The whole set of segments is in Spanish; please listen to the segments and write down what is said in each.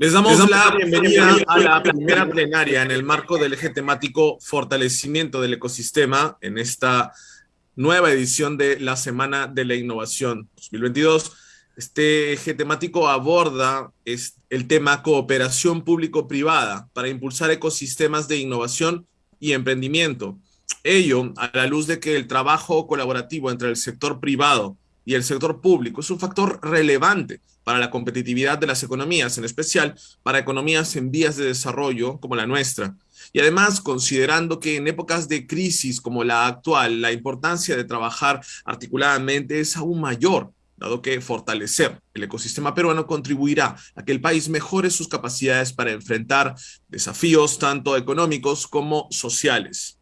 Les damos la bienvenida a la primera plenaria en el marco del eje temático Fortalecimiento del Ecosistema en esta nueva edición de la Semana de la Innovación 2022. Este eje temático aborda el tema cooperación público-privada para impulsar ecosistemas de innovación y emprendimiento. Ello a la luz de que el trabajo colaborativo entre el sector privado y el sector público es un factor relevante para la competitividad de las economías, en especial para economías en vías de desarrollo como la nuestra. Y además, considerando que en épocas de crisis como la actual, la importancia de trabajar articuladamente es aún mayor, dado que fortalecer el ecosistema peruano contribuirá a que el país mejore sus capacidades para enfrentar desafíos tanto económicos como sociales.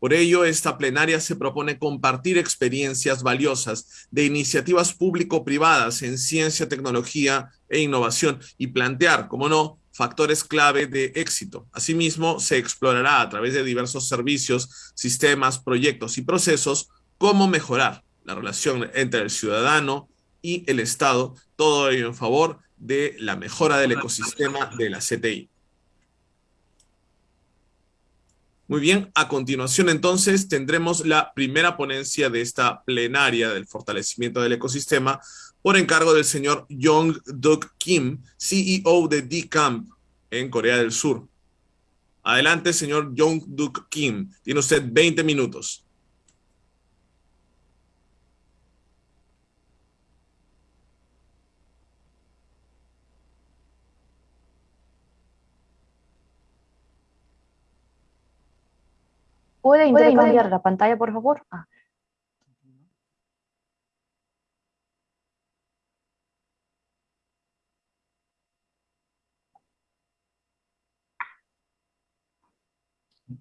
Por ello, esta plenaria se propone compartir experiencias valiosas de iniciativas público-privadas en ciencia, tecnología e innovación y plantear, como no, factores clave de éxito. Asimismo, se explorará a través de diversos servicios, sistemas, proyectos y procesos cómo mejorar la relación entre el ciudadano y el Estado, todo ello en favor de la mejora del ecosistema de la CTI. Muy bien, a continuación entonces tendremos la primera ponencia de esta plenaria del fortalecimiento del ecosistema por encargo del señor Jong Duk Kim, CEO de D-Camp en Corea del Sur. Adelante, señor Jong Duk Kim. Tiene usted 20 minutos. ¿Puede intercambiar la pantalla, por favor? Ah.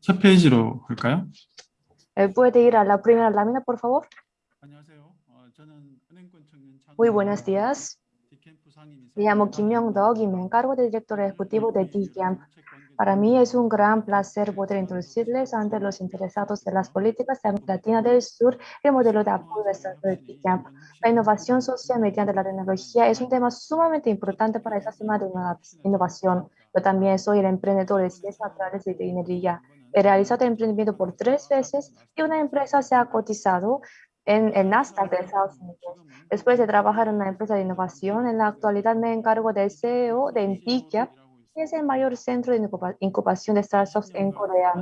첫 페이지로 갈까요? Eh, ¿Puede ir a la primera lámina, por favor? Muy buenos días. Me llamo Kim Myung-dok y me encargo de director ejecutivo de DCAMP, para mí es un gran placer poder introducirles ante los interesados de las políticas de América Latina del Sur el modelo de apoyo de Camp. La innovación social mediante la tecnología es un tema sumamente importante para esta semana de innovación. Yo también soy el emprendedor de ciencias naturales y de ingeniería. He realizado el emprendimiento por tres veces y una empresa se ha cotizado en el Nasdaq de Estados Unidos. Después de trabajar en una empresa de innovación, en la actualidad me encargo del CEO de Nvidia es el mayor centro de incubación de startups en Corea.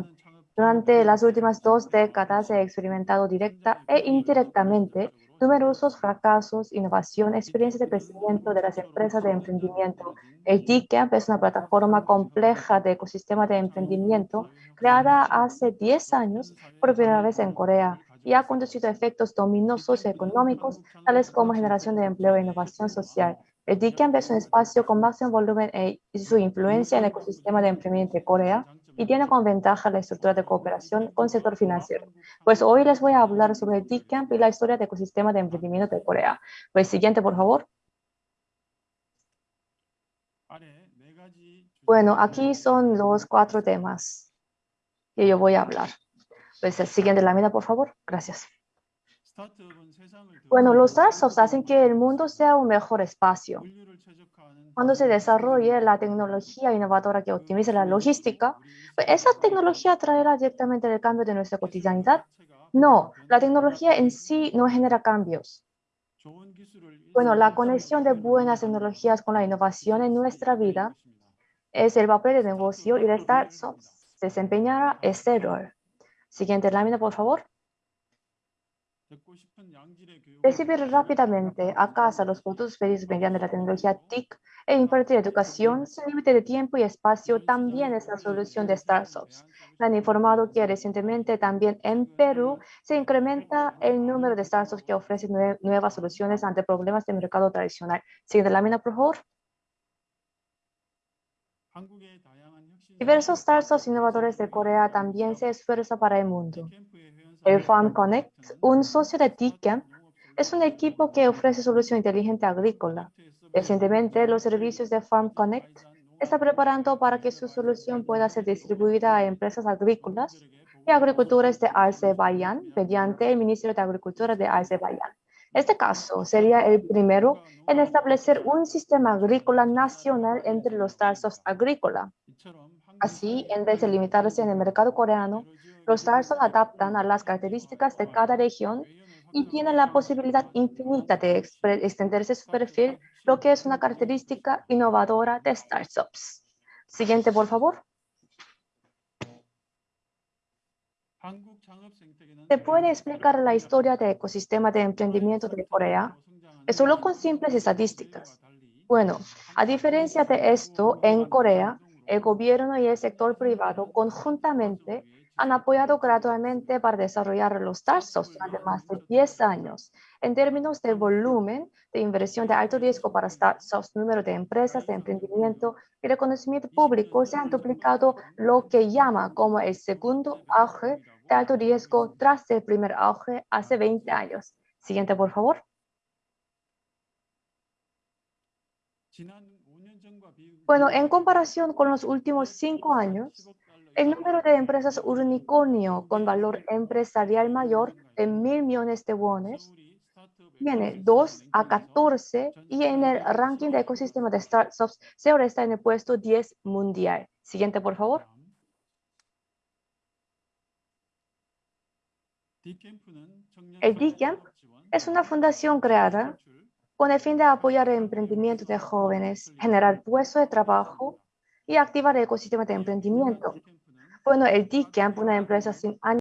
Durante las últimas dos décadas he experimentado directa e indirectamente numerosos fracasos, innovación, experiencias de crecimiento de las empresas de emprendimiento. El es una plataforma compleja de ecosistema de emprendimiento creada hace 10 años por primera vez en Corea y ha conducido a efectos dominos socioeconómicos, tales como generación de empleo e innovación social. El DICAMP es un espacio con máximo volumen e, su influencia en el ecosistema de emprendimiento de Corea y tiene como ventaja la estructura de cooperación con el sector financiero. Pues hoy les voy a hablar sobre el DICAMP y la historia del ecosistema de emprendimiento de Corea. Pues siguiente, por favor. Bueno, aquí son los cuatro temas que yo voy a hablar. Pues el siguiente lámina, por favor. Gracias. Bueno, los startups hacen que el mundo sea un mejor espacio. Cuando se desarrolle la tecnología innovadora que optimice la logística, pues, ¿esa tecnología traerá directamente el cambio de nuestra cotidianidad? No, la tecnología en sí no genera cambios. Bueno, la conexión de buenas tecnologías con la innovación en nuestra vida es el papel de negocio y de startups desempeñará este rol. Siguiente lámina, por favor. Recibir rápidamente a casa los productos pedidos mediante la tecnología TIC e impartir educación sin límite de tiempo y espacio también es la solución de startups. Me han informado que recientemente también en Perú se incrementa el número de startups que ofrecen nuevas soluciones ante problemas de mercado tradicional. Siguiente lámina, por favor. Diversos startups innovadores de Corea también se esfuerzan para el mundo. El Farm Connect, un socio de TICAMP, es un equipo que ofrece solución inteligente agrícola. Recientemente, los servicios de Farm Connect está preparando para que su solución pueda ser distribuida a empresas agrícolas y agricultores de Azerbaiyán mediante el Ministerio de Agricultura de Azerbaiyán. Este caso sería el primero en establecer un sistema agrícola nacional entre los startups agrícola. Así, en vez de limitarse en el mercado coreano, los startups adaptan a las características de cada región y tienen la posibilidad infinita de extenderse su perfil, lo que es una característica innovadora de startups. Siguiente, por favor. ¿Se puede explicar la historia del ecosistema de emprendimiento de Corea? Solo con simples estadísticas. Bueno, a diferencia de esto, en Corea, el gobierno y el sector privado conjuntamente han apoyado gradualmente para desarrollar los startups durante más de 10 años. En términos de volumen de inversión de alto riesgo para startups, número de empresas de emprendimiento y reconocimiento público se han duplicado lo que llama como el segundo auge de alto riesgo tras el primer auge hace 20 años. Siguiente, por favor. Bueno, en comparación con los últimos cinco años, el número de empresas unicornio con valor empresarial mayor de mil millones de wones tiene 2 a 14 y en el ranking de ecosistema de startups Seoul está en el puesto 10 mundial. Siguiente, por favor. El DCamp es una fundación creada con el fin de apoyar el emprendimiento de jóvenes, generar puestos de trabajo y activar el ecosistema de emprendimiento. Bueno, el DCamp, una empresa sin ánimo